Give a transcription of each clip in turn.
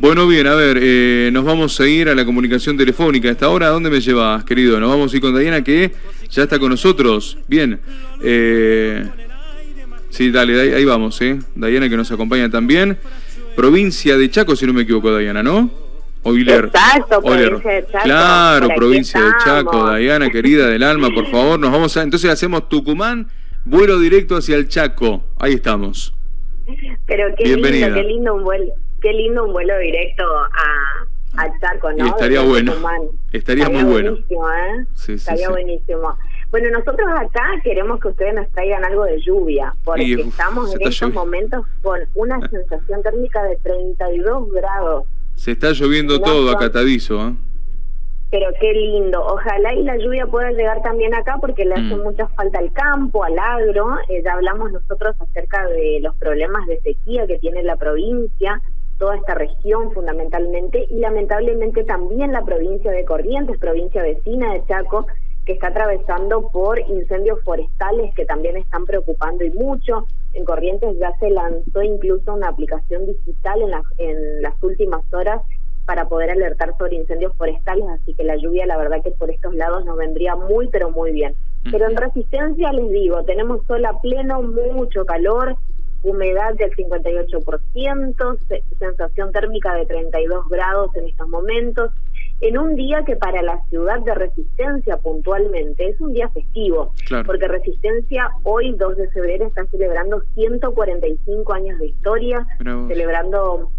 Bueno, bien, a ver, eh, nos vamos a ir a la comunicación telefónica. ¿A esta hora dónde me llevas, querido? Nos vamos a ir con Diana, que ya está con nosotros. Bien. Eh, sí, dale, ahí, vamos, ¿eh? Diana que nos acompaña también. Provincia de Chaco, si no me equivoco, Diana, ¿no? Oiler. Exacto, provincia de Chaco. Claro, provincia de Chaco, Diana, querida del alma, por favor, nos vamos a... Entonces hacemos Tucumán, vuelo directo hacia el Chaco. Ahí estamos. Pero qué Bienvenida. lindo, qué lindo un vuelo qué lindo un vuelo directo a, a Chaco, ¿no? estaría bueno. Estaría, muy bueno. ¿eh? estaría buenísimo. Bueno, nosotros acá queremos que ustedes nos traigan algo de lluvia, porque estamos en estos momentos con una sensación térmica de 32 grados. Se está lloviendo todo acatadizo, ¿eh? Pero qué lindo. Ojalá y la lluvia pueda llegar también acá porque le hace mm. mucha falta al campo, al agro. Eh, ya hablamos nosotros acerca de los problemas de sequía que tiene la provincia toda esta región fundamentalmente y lamentablemente también la provincia de Corrientes, provincia vecina de Chaco, que está atravesando por incendios forestales que también están preocupando y mucho. En Corrientes ya se lanzó incluso una aplicación digital en, en las últimas horas para poder alertar sobre incendios forestales, así que la lluvia la verdad que por estos lados nos vendría muy pero muy bien. Pero en resistencia les digo, tenemos sol a pleno, mucho calor, humedad del 58%, sensación térmica de 32 grados en estos momentos, en un día que para la ciudad de Resistencia puntualmente es un día festivo, porque Resistencia hoy 2 de febrero está celebrando 145 años de historia, celebrando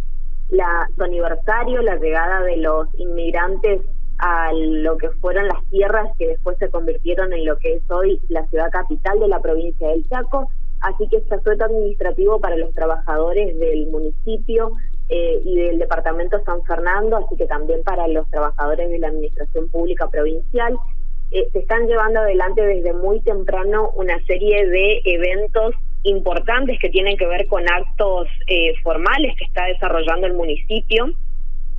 la, su aniversario, la llegada de los inmigrantes a lo que fueron las tierras que después se convirtieron en lo que es hoy la ciudad capital de la provincia del Chaco así que es asueto administrativo para los trabajadores del municipio eh, y del departamento San Fernando, así que también para los trabajadores de la administración pública provincial. Eh, se están llevando adelante desde muy temprano una serie de eventos importantes que tienen que ver con actos eh, formales que está desarrollando el municipio,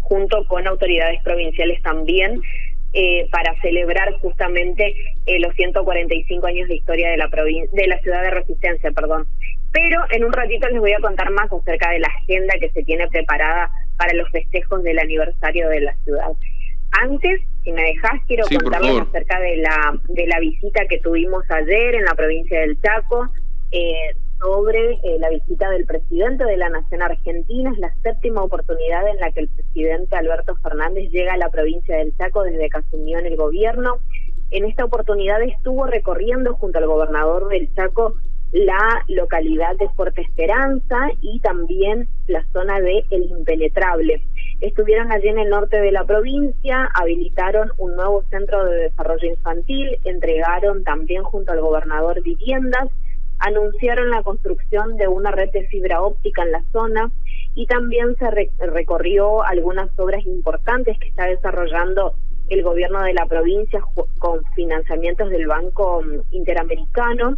junto con autoridades provinciales también, eh, para celebrar justamente eh, los 145 años de historia de la de la ciudad de Resistencia, perdón. Pero en un ratito les voy a contar más acerca de la agenda que se tiene preparada para los festejos del aniversario de la ciudad. Antes, si me dejas, quiero contarles acerca de la de la visita que tuvimos ayer en la provincia del Chaco. Eh, sobre eh, la visita del presidente de la Nación Argentina. Es la séptima oportunidad en la que el presidente Alberto Fernández llega a la provincia del Chaco desde que asumió en el gobierno. En esta oportunidad estuvo recorriendo junto al gobernador del Chaco la localidad de Fuerte Esperanza y también la zona de El Impenetrable. Estuvieron allí en el norte de la provincia, habilitaron un nuevo centro de desarrollo infantil, entregaron también junto al gobernador viviendas anunciaron la construcción de una red de fibra óptica en la zona y también se recorrió algunas obras importantes que está desarrollando el gobierno de la provincia con financiamientos del Banco Interamericano,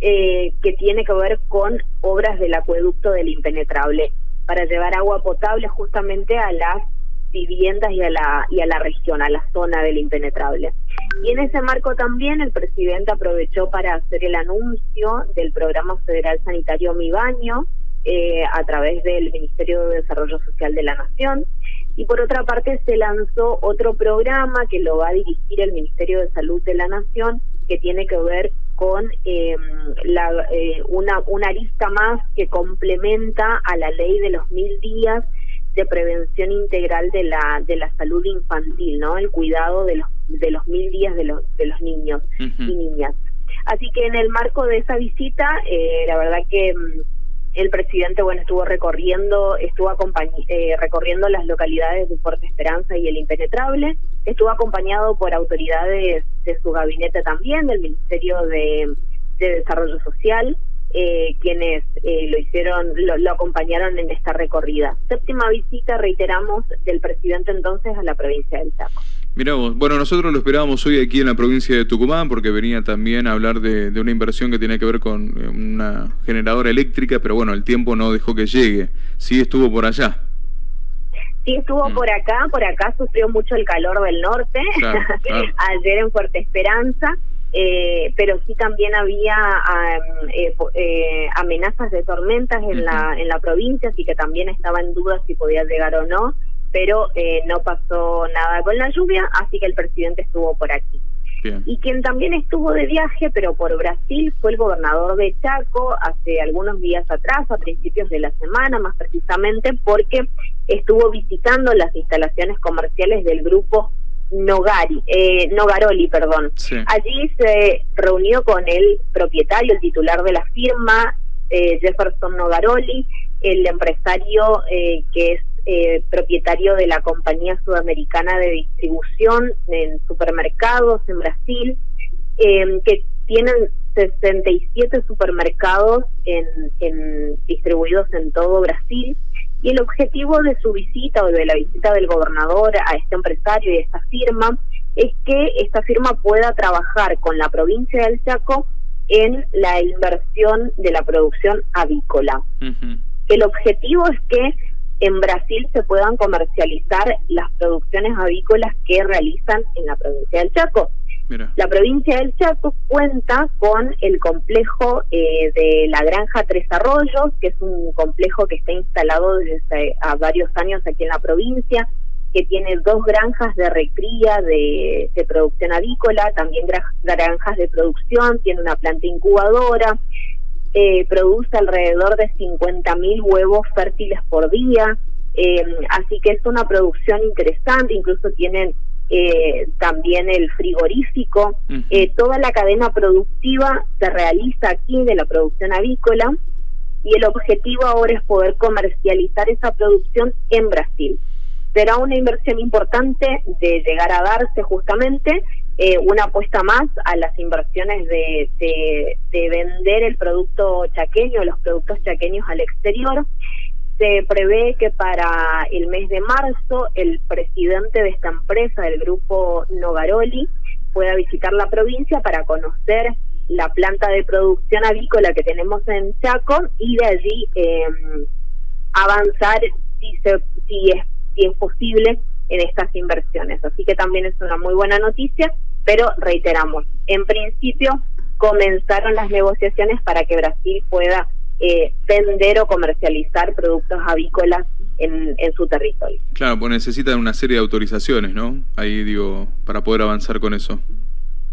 eh, que tiene que ver con obras del acueducto del impenetrable para llevar agua potable justamente a las viviendas y a la y a la región, a la zona del impenetrable. Y en ese marco también el presidente aprovechó para hacer el anuncio del programa federal sanitario Mi Baño eh, a través del Ministerio de Desarrollo Social de la Nación. Y por otra parte se lanzó otro programa que lo va a dirigir el Ministerio de Salud de la Nación, que tiene que ver con eh, la, eh, una, una arista más que complementa a la ley de los mil días de prevención integral de la de la salud infantil, ¿no? El cuidado de los de los mil días de los de los niños y niñas. Así que en el marco de esa visita, eh, la verdad que mm, el presidente, bueno, estuvo recorriendo, estuvo eh, recorriendo las localidades de Fuerte Esperanza y el Impenetrable, estuvo acompañado por autoridades de su gabinete también, del Ministerio de, de Desarrollo Social, eh, quienes eh, lo hicieron, lo, acompañaron en esta recorrida. Séptima visita, reiteramos, del presidente entonces a la provincia del Chaco. Miramos, bueno, nosotros lo esperábamos hoy aquí en la provincia de Tucumán porque venía también a hablar de, una inversión que tiene que ver con eh, una generadora eléctrica, pero bueno, el tiempo no dejó que llegue. Sí estuvo por allá. Sí estuvo mm. por acá, por acá sufrió mucho el calor del norte, ayer en Fuerte Esperanza. eh, pero sí también había eh, eh, amenazas de tormentas en la en la provincia, así que también estaba en duda si podía llegar o no, pero no pasó nada con la lluvia, así que el presidente estuvo por aquí. Y quien también estuvo de viaje, pero por Brasil, fue el gobernador de Chaco hace algunos días atrás, a principios de la semana más precisamente, porque estuvo visitando las instalaciones comerciales del grupo Nogari, eh, Nogaroli, perdón. Allí se reunió con el propietario, el titular de la firma, eh, Jefferson Nogaroli, el empresario eh, que es eh, propietario de la compañía sudamericana de distribución en supermercados en Brasil, em, que tienen 67 supermercados en, en, distribuidos en todo Brasil y el objetivo de su visita o de la visita del gobernador a este empresario y a esta firma es que esta firma pueda trabajar con la provincia del Chaco en la inversión de la producción avícola. El objetivo es que en Brasil se puedan comercializar las producciones avícolas que realizan en la provincia del Chaco. La provincia del Chaco cuenta con el complejo eh, de la Granja Tres Arroyos, que es un complejo que está instalado desde hace varios años aquí en la provincia, que tiene dos granjas de recría de, producción avícola, también granjas de producción, tiene una planta incubadora, eh, produce alrededor de 50.000 huevos fértiles por día, eh, así que es una producción interesante, incluso tienen eh, también el frigorífico, eh, toda la cadena productiva se realiza aquí de la producción avícola y el objetivo ahora es poder comercializar esa producción en Brasil. Será una inversión importante de llegar a darse justamente eh, una apuesta más a las inversiones de, de, de vender el producto chaqueño, los productos chaqueños al exterior. Se prevé que para el mes de marzo el presidente de esta empresa, del grupo Nogaroli, pueda visitar la provincia para conocer la planta de producción avícola que tenemos en Chaco y de allí em, avanzar si, se, si, es, si es posible en estas inversiones. Así que también es una muy buena noticia, pero reiteramos, en principio comenzaron las negociaciones para que Brasil pueda eh, vender o comercializar productos avícolas en, en, su territorio. Claro, pues necesitan una serie de autorizaciones, ¿no? Ahí digo, para poder avanzar con eso.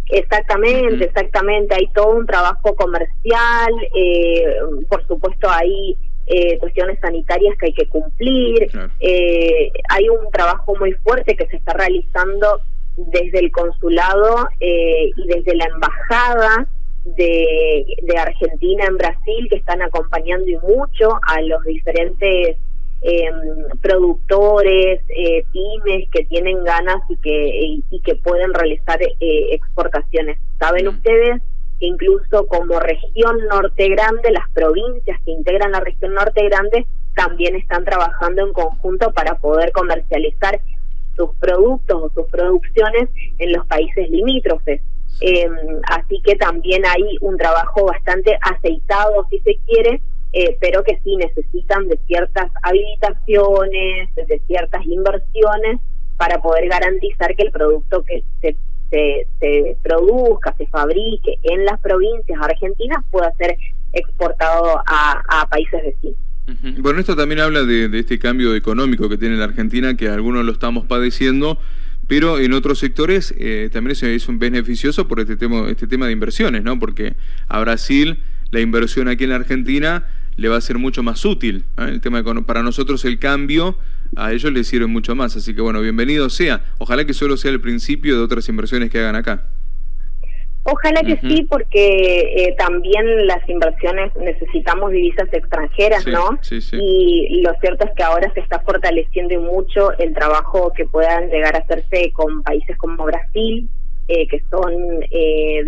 Exactamente, exactamente. Hay todo un trabajo comercial, eh, por supuesto hay eh, cuestiones sanitarias que hay que cumplir. Eh, hay un trabajo muy fuerte que se está realizando desde el consulado eh, y desde la embajada de, de Argentina en Brasil que están acompañando y mucho a los diferentes eh, productores, eh, pymes que tienen ganas y que, y, que pueden realizar eh, exportaciones. Saben mm. ustedes incluso como región norte grande, las provincias que integran la región norte grande también están trabajando en conjunto para poder comercializar sus productos o sus producciones en los países limítrofes. Eh, así que también hay un trabajo bastante aceitado, si se quiere, eh, pero que sí necesitan de ciertas habilitaciones, de ciertas inversiones para poder garantizar que el producto que se, se, produzca, se fabrique en las provincias argentinas pueda ser exportado a, países vecinos. Bueno, esto también habla de, de, este cambio económico que tiene la Argentina, que algunos lo estamos padeciendo, pero en otros sectores eh, también es un beneficioso por este tema, este tema de inversiones, ¿no? Porque a Brasil la inversión aquí en la Argentina le va a ser mucho más útil. El tema para nosotros el cambio a ellos les sirve mucho más. Así que bueno, bienvenido sea. Ojalá que solo sea el principio de otras inversiones que hagan acá. Ojalá que sí, porque eh, también las inversiones necesitamos divisas extranjeras, ¿no? Sí, sí. Y lo cierto es que ahora se está fortaleciendo mucho el trabajo que puedan llegar a hacerse con países como Brasil, eh, que son eh,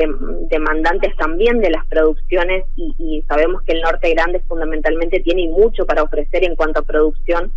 demandantes también de las producciones y, y, sabemos que el norte grande fundamentalmente tiene mucho para ofrecer en cuanto a producción,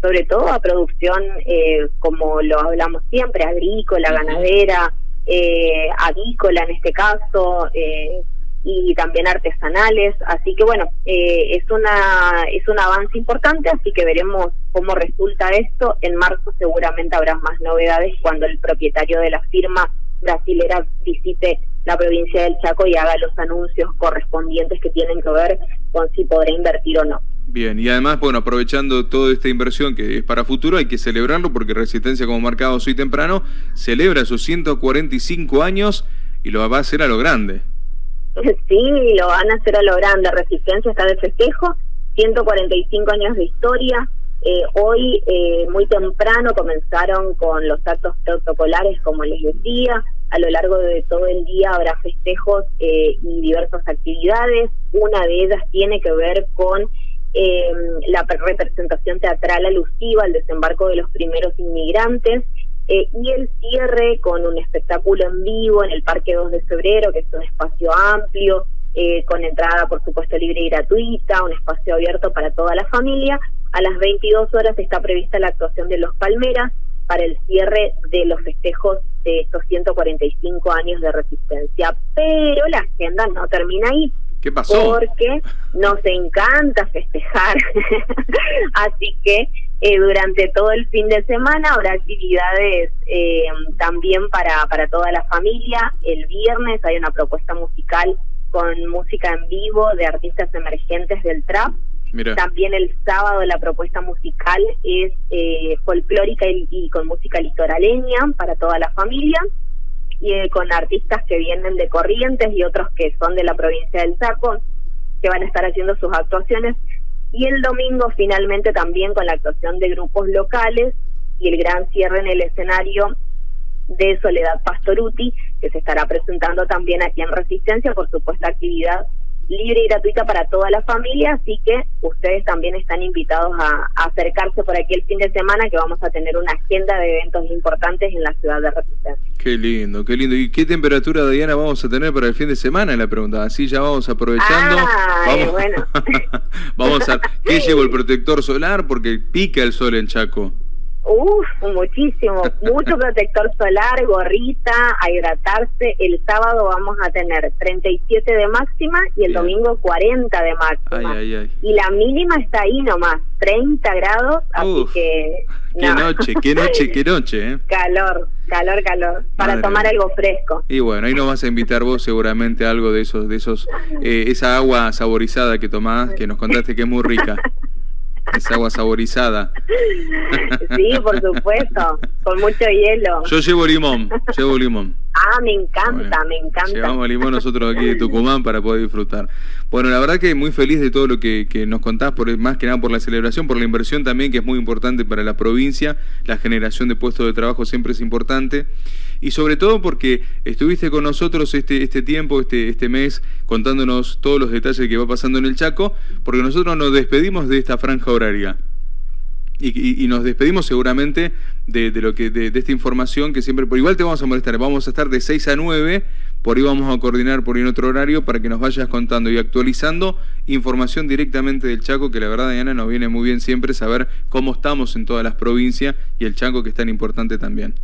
sobre todo a producción, eh, como lo hablamos siempre, agrícola, ganadera eh, avícola en este caso, eh, y también artesanales. Así que bueno, eh, es, una, es un avance importante, así que veremos cómo resulta esto. En marzo seguramente habrá más novedades cuando el propietario de la firma brasilera visite la provincia del Chaco y haga los anuncios correspondientes que tienen que ver con si podrá invertir o no. Bien, y además, bueno, aprovechando toda esta inversión que es para futuro, hay que celebrarlo porque Resistencia, como marcado hoy temprano, celebra sus 145 años y lo va a hacer a lo grande. Sí, lo van a hacer a lo grande. Resistencia está de festejo, 145 años de historia. Eh, hoy, eh, muy temprano, comenzaron con los actos protocolares, como les decía. A lo largo de todo el día habrá festejos eh, y diversas actividades. Una de ellas tiene que ver con eh, la representación teatral alusiva al desembarco de los primeros inmigrantes eh, y el cierre con un espectáculo en vivo en el Parque 2 de Febrero, que es un espacio amplio, eh, con entrada por supuesto libre y gratuita, un espacio abierto para toda la familia. A las 22 horas está prevista la actuación de Los Palmeras para el cierre de los festejos de estos 145 años de resistencia. Pero la agenda no termina ahí. ¿Qué pasó? Porque nos encanta festejar. Así que eh, durante todo el fin de semana habrá actividades eh, también para, para toda la familia. El viernes hay una propuesta musical con música en vivo de artistas emergentes del trap. También el sábado la propuesta musical es eh, folclórica y con música litoraleña para toda la familia y eh, con artistas que vienen de Corrientes y otros que son de la provincia del Chaco, que van a estar haciendo sus actuaciones. Y el domingo finalmente también con la actuación de grupos locales y el gran cierre en el escenario de Soledad Pastoruti, que se estará presentando también aquí en Resistencia por supuesta actividad libre y gratuita para toda la familia, así que ustedes también están invitados a, acercarse por aquí el fin de semana que vamos a tener una agenda de eventos importantes en la ciudad de Resistencia. Qué lindo, qué lindo. ¿Y qué temperatura, Diana, vamos a tener para el fin de semana? La pregunta, así ya vamos aprovechando. vamos, bueno. vamos a... ¿Qué llevo el protector solar? Porque pica el sol en Chaco. Uf, muchísimo, mucho protector solar, gorrita, a hidratarse. El sábado vamos a tener 37 de máxima y el domingo 40 de máxima. Y la mínima está ahí nomás, 30 grados, así que... Qué noche, qué noche, qué noche, ¿eh? Calor, calor, calor, para tomar algo fresco. Y bueno, ahí nos vas a invitar vos seguramente algo de esos, de esos, eh, esa agua saborizada que tomás, que nos contaste que es muy rica. Es agua saborizada. Sí, por supuesto, con mucho hielo. Yo llevo limón, llevo limón. Ah, me encanta, me encanta. Llevamos limón nosotros aquí de Tucumán para poder disfrutar. Bueno, la verdad que muy feliz de todo lo que, que, nos contás, por, más que nada por la celebración, por la inversión también, que es muy importante para la provincia. La generación de puestos de trabajo siempre es importante. Y sobre todo porque estuviste con nosotros este, este tiempo, este, este mes, contándonos todos los detalles que va pasando en el Chaco, porque nosotros nos despedimos de esta franja horaria. Y, nos despedimos seguramente de, lo que de, esta información que siempre, por igual te vamos a molestar, vamos a estar de 6 a 9, por ahí vamos a coordinar por ahí en otro horario para que nos vayas contando y actualizando información directamente del Chaco, que la verdad Diana nos viene muy bien siempre saber cómo estamos en todas las provincias y el Chaco que es tan importante también.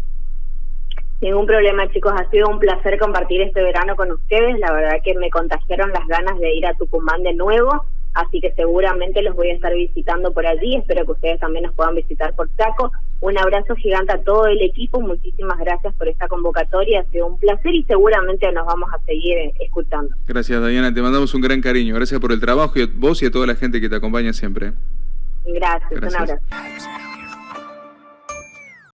Ningún problema, chicos. Ha sido un placer compartir este verano con ustedes. La verdad que me contagiaron las ganas de ir a Tucumán de nuevo así que seguramente los voy a estar visitando por allí, espero que ustedes también nos puedan visitar por Chaco. Un abrazo gigante a todo el equipo, muchísimas gracias por esta convocatoria, ha sido un placer y seguramente nos vamos a seguir escuchando. Gracias Diana, te mandamos un gran cariño, gracias por el trabajo y a vos y a toda la gente que te acompaña siempre. gracias. un abrazo.